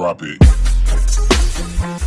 drop it.